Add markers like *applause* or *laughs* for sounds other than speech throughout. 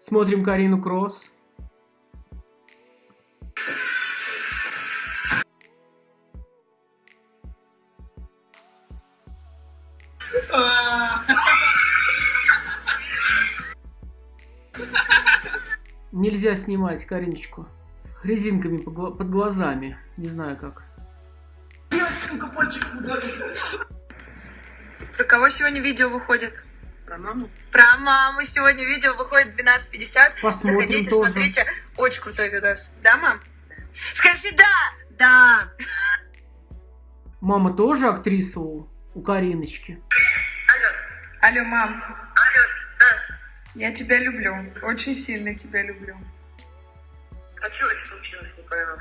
Смотрим Карину Кросс. Нельзя снимать Кариночку резинками под глазами. Не знаю как. Про кого сегодня видео выходит? Про маму? Про маму сегодня видео выходит в 12.50. Посмотрим Заходите, тоже. смотрите. Очень крутой видос. Да, мам? Скажи да! Да. Мама тоже актриса у, у Кариночки? Алло, мам. Алло, да. Я тебя люблю. Очень сильно тебя люблю. А что случилось, не пойму?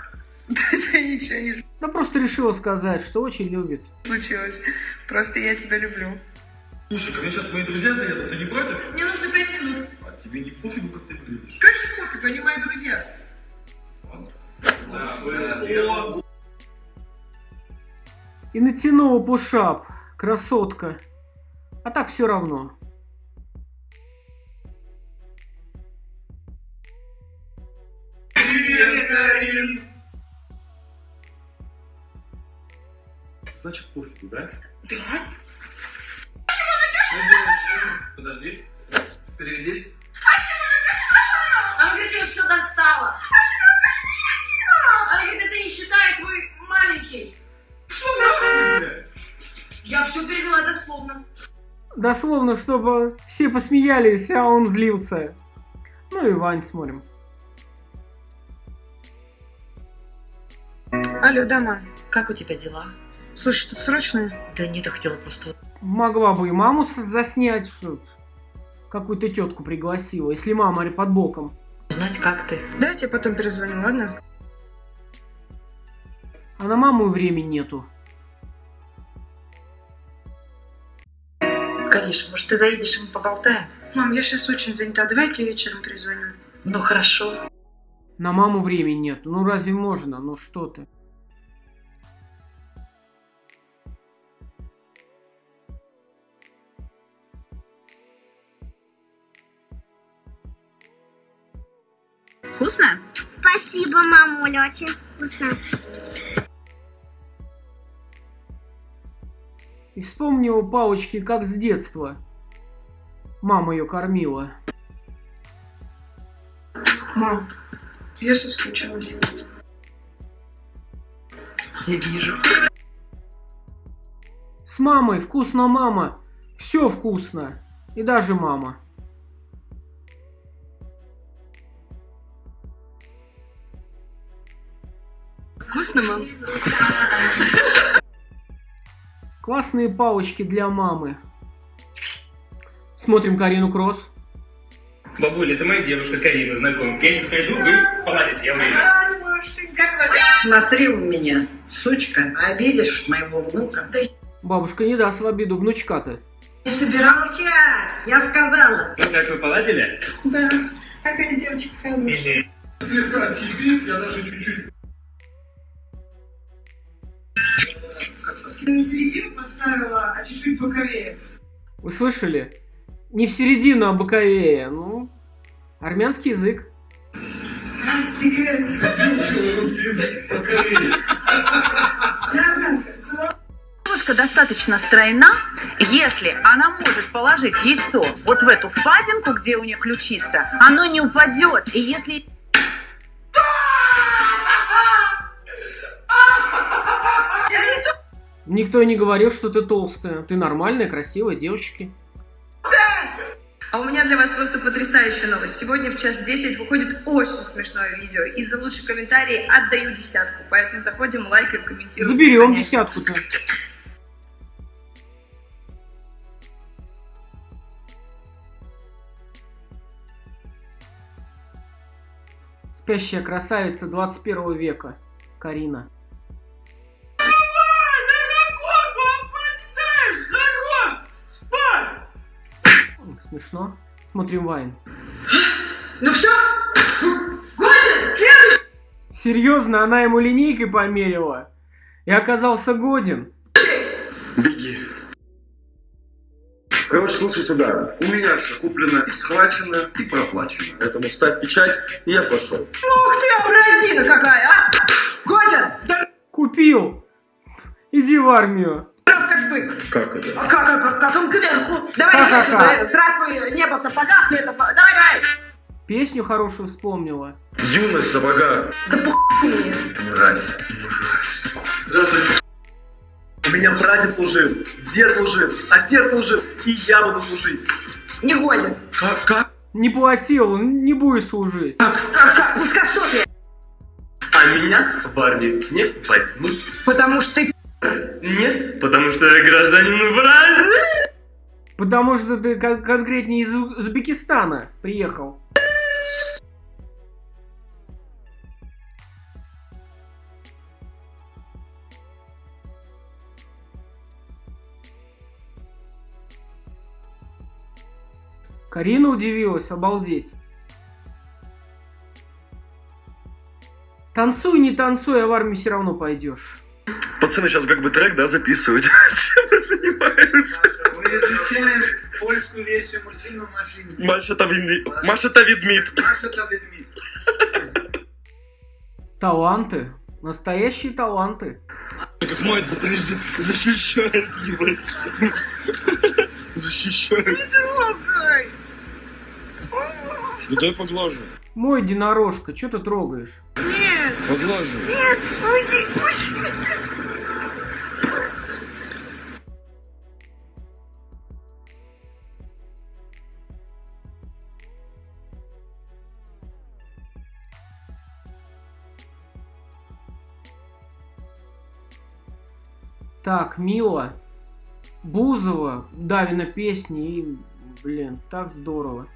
*laughs* Да ничего не Да просто решила сказать, что очень любит. случилось. Просто я тебя люблю. Слушай, ко мне сейчас мои друзья заедут, ты не против? Мне нужно пять минут. А тебе не пофигу, как ты выглядишь? Конечно, пофиг, они мои друзья. И натянула пушап. Красотка. А так все равно. Все достала. Она говорит, это не считает твой маленький. Я все перевела дословно. Дословно, чтобы все посмеялись, а он злился. Ну и Вань смотрим. Алло, да, мам. Как у тебя дела? Слушай, тут срочно. Да нет, я хотела просто... Могла бы и маму заснять, что какую-то тетку пригласила, если мама под боком. Узнать, как ты. Давайте я потом перезвоню, ладно? А на маму времени нету. Кариш, может, ты заедешь и мы поболтаем? Мам, я сейчас очень занята. Давайте вечером перезвоню. Ну, хорошо. На маму времени нет. Ну разве можно? Ну что ты? Вкусно? Спасибо, мамуля, очень вкусно. И вспомнила палочки, как с детства. Мама ее кормила. Мам, я соскучилась. Я вижу. С мамой вкусно, мама. Все вкусно. И даже мама. Вкусно, мам? Классные палочки для мамы. Смотрим Карину Кросс. Бабуля, это моя девушка Карина, знакомьтесь. Я сейчас пойду, вы поладите, я выйду. Смотри у меня, сучка, обидишь моего внука. Бабушка не даст в обиду внучка-то. не собирал час, я сказала. Ну как, вы поладили? Да, какая девочка хорошая. Слегка кипит, я даже чуть-чуть Не середину поставила, а чуть-чуть боковее. Вы слышали? Не в середину, а боковее. Ну, армянский язык. Секрет. русский язык покорили. Девушка достаточно стройна, если она может положить яйцо вот в эту впадинку, где у нее ключица, оно не упадет. И если Никто и не говорил, что ты толстая. Ты нормальная, красивая девочки. А у меня для вас просто потрясающая новость. Сегодня в час 10 выходит очень смешное видео. И за лучший комментарий отдаю десятку. Поэтому заходим, лайкаем, комментируем. Заберем десятку-то. Спящая красавица 21 века. Карина. Смешно. Смотрим Вайн. Ну все? Годин! Следующий! Серьезно, она ему линейкой померила. И оказался годен. Беги. Короче, слушай сюда. У меня все куплено, схвачено и проплачено. Поэтому ставь печать, и я пошел. Ух ты, абразина какая, а! Годин, здоров Купил! Иди в армию. Как. Как это? А как, как, как, как он кверху? Давай, Ха-ха-ха. давай, здравствуй, небо в сапогах, лето, давай, давай. Песню хорошую вспомнила. Юность в сапогах. Да похуй мне. Мразь. Здравствуйте. У меня братец служил, дед служил, отец служил, и я буду служить. Не годен. Как? Как? Не платил, не будешь служить. Как, как, плоскостопие. А меня в армию не возьмут. Потому что ты Нет, потому что я гражданин Бразилии. Потому что ты кон- конкретнее из Узбекистана приехал. Карина удивилась, обалдеть. Танцуй, не танцуй, а в армию все равно пойдешь. Пацаны сейчас как бы трек, да, записывают. Чем *laughs* вы занимаются? Мы изучаем польскую версию мультфильма «Машина». Маша та відміт. Маша та відміт. Маша та ведмідь. Таланты. Настоящие таланты. Как мать защищает его. Защищает. трогай. Ну дай поглажу. Мой единорожка, что ты трогаешь? Нет, Поглажу. нет, уйди, пусть. Так, Мила, Бузова, Давина песни и, блин, так здорово.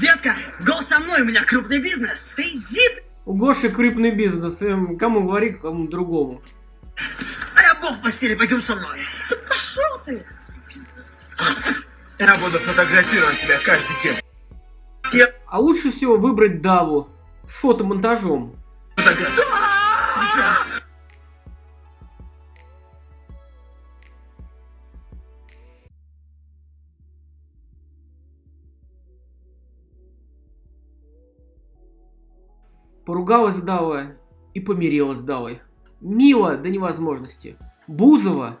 Детка, гол со мной, у меня крупный бизнес. Ты иди, У Гоши крупный бизнес, эм, кому говори, кому другому. а я бог в постели, пойдем со мной. Пошел ты. Я буду фотографировать тебя каждый день. А лучше всего выбрать Даву с фотомонтажом. Поругалась с и помирилась с Давой. Мило до невозможности. Бузова.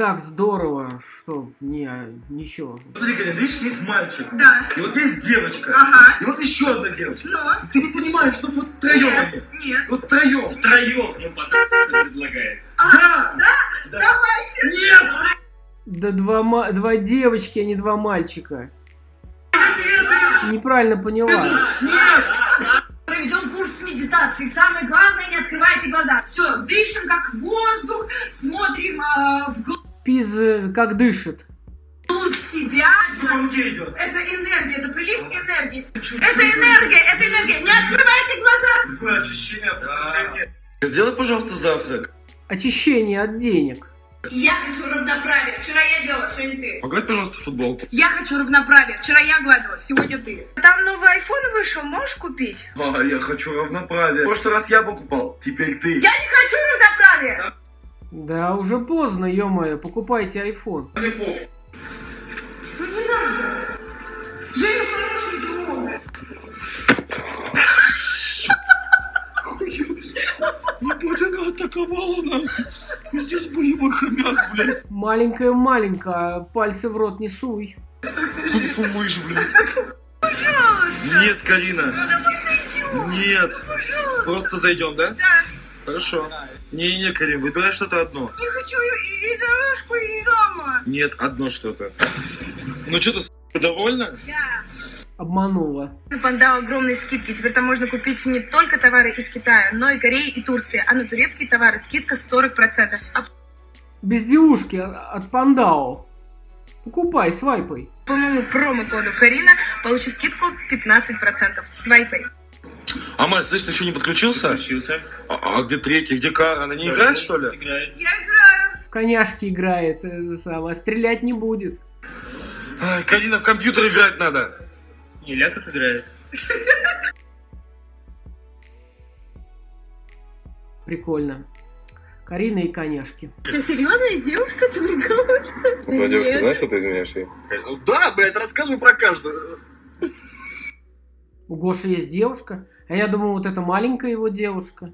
Так здорово, что не, ничего. Смотри, Галя, видишь, есть мальчик, Да, и вот есть девочка, ага. и вот еще одна девочка. Но, Ты не понимаешь, что вот втроем они. нет, нет. Вот втроем. Втроем, ну потом предлагает. Да! Давайте. Нет! Да два, два девочки, а не два мальчика. Неправильно поняла. Нет! Проведем курс медитации. Самое главное, не открывайте глаза. Все, дышим как воздух, смотрим а, Пиз э, как дышит. вглубь себя. Это энергия, это прилив энергии. Это энергия, это энергия. Не открывайте глаза. Такое очищение, опустошение. Сделай, пожалуйста, завтрак. Очищение от денег. Я хочу равноправия. Вчера я делала, сегодня ты. Погладь, пожалуйста, футболку. Я хочу равноправия. Вчера я гладила, сегодня ты. Там новый iPhone вышел, можешь купить? А, я хочу равноправие. В прошлый раз я покупал, теперь ты. Я не хочу равноправия. Да, уже поздно, ё-моё, покупайте iPhone. Похуй. Ну не надо. Женя хороший друг. Ебать, она атаковала нахуй. Здесь боевой хомяк, блядь. Маленькая-маленькая, пальцы в рот не суй. Кунг-фу мышь, блядь. Пожалуйста. Нет, Карина. Ну давай зайдем. Нет. Пожалуйста. Просто зайдем, да? Да. Хорошо. Не-не, Карин, выбирай что-то одно. Не хочу и, и дорожку, и дома. Нет, одно что-то. Ну что ты, довольна? Да. Обманула. Панда огромные скидки. Теперь там можно купить не только товары из Китая, но и Кореи и Турции. А на турецкие товары скидка 40%. А Безделушки от от Пандао. Покупай, свайпай. по моему промокоду Карина получишь скидку 15%. Свайпай. А Марс, значит, еще не подключился? Включился. А, а где третий, где Кара? Она не играет, что ли? Играет. Я играю. В коняшки играет, э, самое, стрелять не будет. Ай, Карина, в компьютер играть надо. Не, ля тут играет. Прикольно. Карина и коняшки. Ты серьезно, есть девушка? Ты прикалываешься? Твоя девушка знает, что ты изменяешь ей? Да, блядь, рассказывай про каждую. У Гоши есть девушка, а я думал, вот это маленькая его девушка.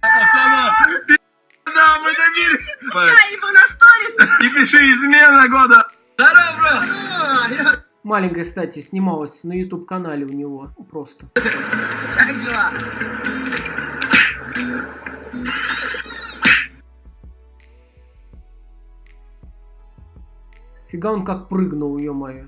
Да, мы добились. И пиши измена года. Здорово, бро. Маленькая, кстати, снималась на YouTube канале у него. Просто. Фига он как прыгнул, ё-моё.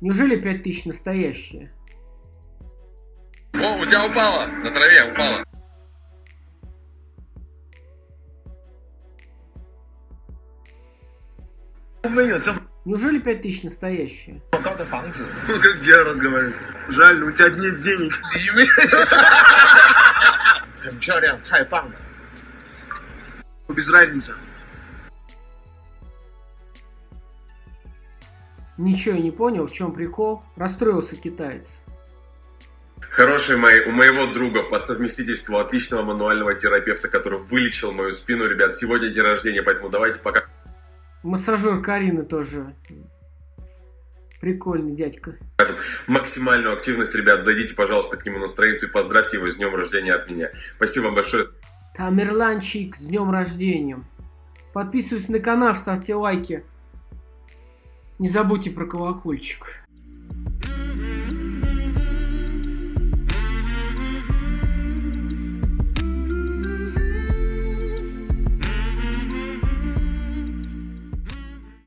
Неужели 5000 настоящие? О, у тебя упало! На траве упало. Неужели 5000 настоящие? Ну, как я разговариваю. Жаль, у тебя нет денег. *laughs* Без разницы. Ничего не понял, в чем прикол. Расстроился китаец. Хорошие мои, у моего друга по совместительству отличного мануального терапевта, который вылечил мою спину, ребят, сегодня день рождения, поэтому давайте пока Массажер Карины тоже. Прикольный дядька. максимальную активность, ребят, зайдите, пожалуйста, к нему на страницу и поздравьте его с днем рождения от меня. Спасибо вам большое. Тамерланчик, с днем рождения. Подписывайтесь на канал, ставьте лайки. Не забудьте про колокольчик.